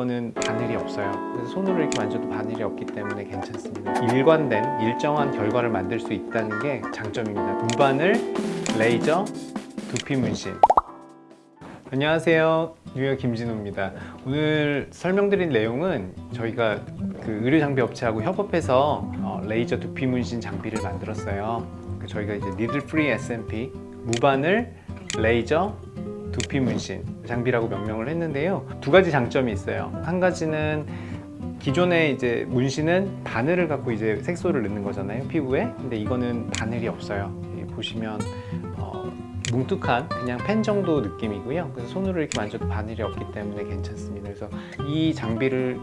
이거는 바늘이 없어요. 손으로 이렇게 만져도 바늘이 없기 때문에 괜찮습니다. 일관된 일정한 결과를 만들 수 있다는 게 장점입니다. 무바늘, 레이저, 두피 문신. 안녕하세요. 뉴욕 김진호입니다. 오늘 설명드릴 내용은 저희가 그 의료 장비 업체하고 협업해서 어, 레이저 두피 문신 장비를 만들었어요. 그 저희가 이제 needle free SMP 무바늘, 레이저, 두피 문신 장비라고 명명을 했는데요. 두 가지 장점이 있어요. 한 가지는 기존의 이제 문신은 바늘을 갖고 이제 색소를 넣는 거잖아요 피부에. 근데 이거는 바늘이 없어요. 이 보시면 어, 뭉툭한 그냥 펜 정도 느낌이고요. 그래서 손으로 이렇게 만져도 바늘이 없기 때문에 괜찮습니다. 그래서 이 장비를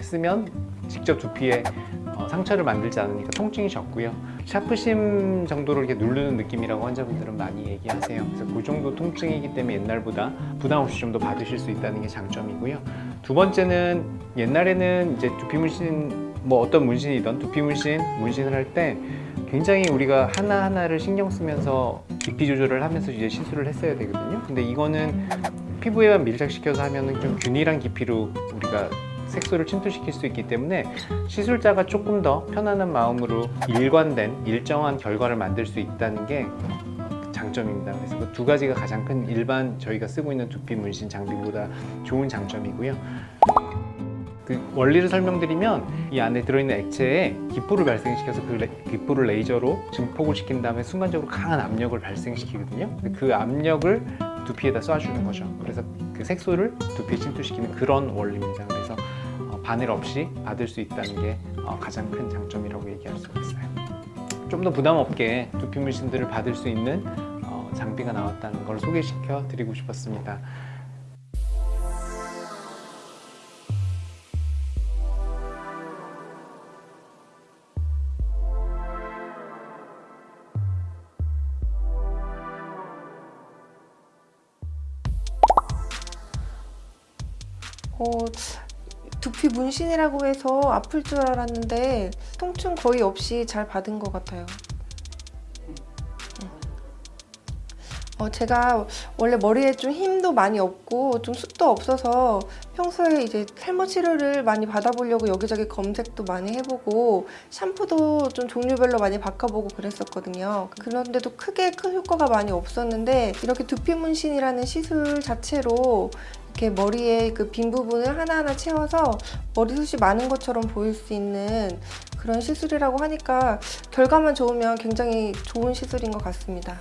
쓰면 직접 두피에 어, 상처를 만들지 않으니까 통증이 적고요. 샤프심 정도로 이렇게 누르는 느낌이라고 환자분들은 많이 얘기하세요. 그래서 그 정도 통증이기 때문에 옛날보다 부담 없이 좀 더 받으실 수 있다는 게 장점이고요. 두 번째는 옛날에는 이제 두피 문신 뭐 어떤 문신이든 두피 문신 문신을 할 때 굉장히 우리가 하나하나를 신경 쓰면서 깊이 조절을 하면서 이제 시술을 했어야 되거든요. 근데 이거는 피부에만 밀착시켜서 하면 은 좀 균일한 깊이로 우리가 색소를 침투시킬 수 있기 때문에 시술자가 조금 더 편안한 마음으로 일관된 일정한 결과를 만들 수 있다는 게 장점입니다. 그래서 그 두 가지가 가장 큰 일반 저희가 쓰고 있는 두피 문신 장비보다 좋은 장점이고요. 그 원리를 설명드리면 이 안에 들어있는 액체에 기포를 발생시켜서 그 레, 기포를 레이저로 증폭을 시킨 다음에 순간적으로 강한 압력을 발생시키거든요. 그 압력을 두피에다 쏴주는 거죠. 그래서 그 색소를 두피에 침투시키는 그런 원리입니다. 그래서 어, 바늘 없이 받을 수 있다는 게 어, 가장 큰 장점이라고 얘기할 수가 있어요. 좀 더 부담 없게 두피 문신들을 받을 수 있는 어, 장비가 나왔다는 걸 소개시켜 드리고 싶었습니다. 어, 두피 문신이라고 해서 아플 줄 알았는데 통증 거의 없이 잘 받은 것 같아요. 어, 제가 원래 머리에 좀 힘도 많이 없고 좀 숱도 없어서 평소에 이제 탈모 치료를 많이 받아보려고 여기저기 검색도 많이 해보고 샴푸도 좀 종류별로 많이 바꿔보고 그랬었거든요. 그런데도 크게 큰 효과가 많이 없었는데 이렇게 두피 문신이라는 시술 자체로 이렇게 머리에 그 빈 부분을 하나하나 채워서 머리숱이 많은 것처럼 보일 수 있는 그런 시술이라고 하니까 결과만 좋으면 굉장히 좋은 시술인 것 같습니다.